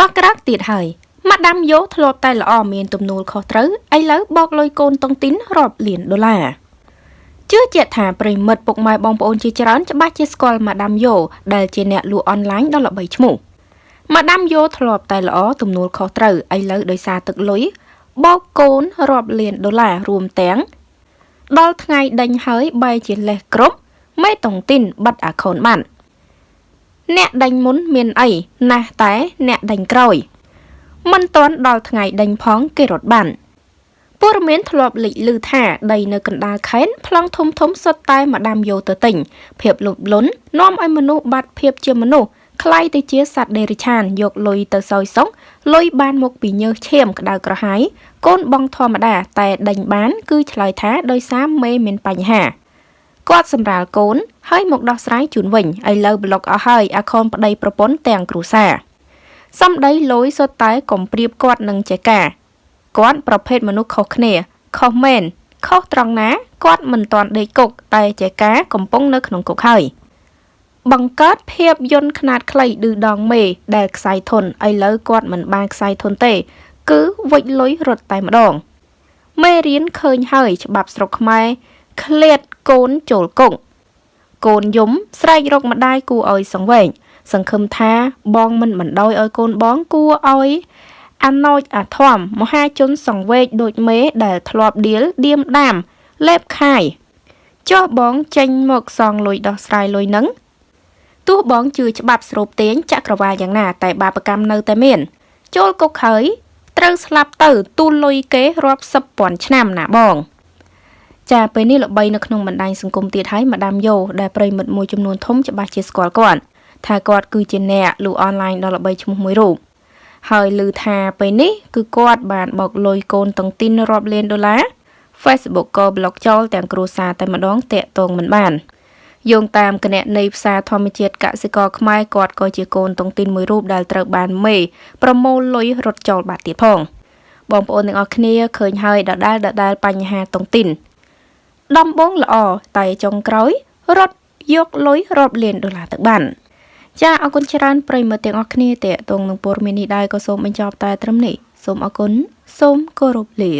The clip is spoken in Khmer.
ក៏ក្រាកទៀតហើយម៉ាដាមយោធ្លាប់តែល្អមានទំនួលខុសត្រូវឥឡូវបោកលុយកូនតុងទីនរាប់លានដុល្លារជឿជាក់ថាប្រិមិត្តពុកម៉ែបងប្អូនជាច្រើនច្បាស់ជាស្គាល់ម៉ាដាមយោដែលជាអ្នកលក់អនឡាញដ៏ល្បីឈ្មោះម៉ាដាមយោធ្លាប់តែល្អទំនួលខុសត្រូវឥឡូវដោយសារទឹកលុយបោកកូនរាប់លានដុល្លាររួមទាំងដល់ថ្ងៃដេញហើយបែរជាលេះគ្រប់មេតុងទីនបិទអាខូនបាន អ្នកដេញមុនមានអីណាស់តែអ្នកដេញក្រោយមិនទាន់ដល់ថ្ងៃដេញផងគេរត់បានព័ត៌មានធ្លាប់លេចឮថាដីនៅកណ្ដាលខេត្តប្លង់ធំធំសុទ្ធតែម្ដាមយោទៅទិញភាពលុបលុននាំឲ្យមនុស្សបាត់ភាពជាមនុស្សคล้ายទៅជាសត្វដេរិឆានយកលុយទៅសោយសុងលុយបានមកពីញើសឈាមក្តៅក្រហាយកូនបងធម្មតាតែដេញបាន គឺឆ្លើយថាដោយសារមេមានបញ្ហា គាត់សម្រាលកូនហើយមកដោះស្រាយជូនវិញឥឡូវប្លុកអស់ហើយអាខុនប្តីប្រពន្ធទាំងគ្រួសារសំដីលយសុទ្ធតែកំព្រៀបគាត់នឹងចែកាគាត់ប្រភេទមនុស្សខុសគ្នាខុសមែនខុសត្រង់ណាគាត់មិនទាន់ដេកគុកតែចែកាកំពុងនៅក្នុងគុកហើយបង្កើតភាពយន្តខ្នាតខ្លីឌឺដងមេដែលខ្សែធនឥឡូវគាត់មិនបានខ្សែធនទេ គឺវិចលុយរត់តែម្ដងមេរៀនឃើញហើយច្បាប់ស្រុកខ្មែរឃ្លាត កូនចូលគុកកូនយំស្រែករកម្ដាយគួរឲ្យសង្វេគសង្ឃឹមថាបងមិនបណ្ដោយឲ្យកូនបងគួរឲ្យអាណោចអាធំមហាជនសង្វេគដូចមេដែលធ្លាប់ដៀលឌៀមដាមលេបខាយចុះបងចេញមកសងលុយដោះស្រាយលុយនឹងទោះបងជឿច្បាប់ស្រូបទាញចក្រវាលយ៉ាងណា តែបាបកម្មនៅតែមាន ចូលគុកហើយត្រូវស្លាប់ទៅទូលលុយគេរាប់សិបពាន់ឆ្នាំណាបង ចាពេលនេះល្បីនៅក្នុងបណ្ដាញសង្គមទៀតហើយម៉ាដាមយ៉ូដែលប្រិមិត្តមួយចំនួនធំច្បាស់ជាស្គាល់គាត់ថាគាត់គឺជាអ្នកលូអនឡាញដ៏ល្បីឈ្មោះមួយរូបហើយឮថាពេលនេះគឺគាត់បានបោកលុយកូនតុងទីនរាប់លានដុល្លារ Facebook ក៏ប្លុកចោលទាំងគ្រួសារតែម្ដងតាក់ទងមិនបានយោងតាមគណនីផ្សារធម្មជាតិកសិករខ្មែរគាត់ក៏ជាកូនតុងទីនមួយរូបដែលត្រូវបានមេប្រមូលលុយរត់ចោលបាត់ទៀតផងបងប្អូនទាំងអស់គ្នាឃើញហើយដដែលដដែលបញ្ហាតុងទីន ដំបងល្អតែចុងក្រោយរត់យកលុយរាប់លានដុល្លារទៅបានចាអរគុណច្រើនប្រិយមិត្តទាំងអស់គ្នាតេតងនឹងព័ត៌មាននេះដែរក៏សូមបញ្ចប់តែត្រឹមនេះសូមអរគុណសូមគោរពលា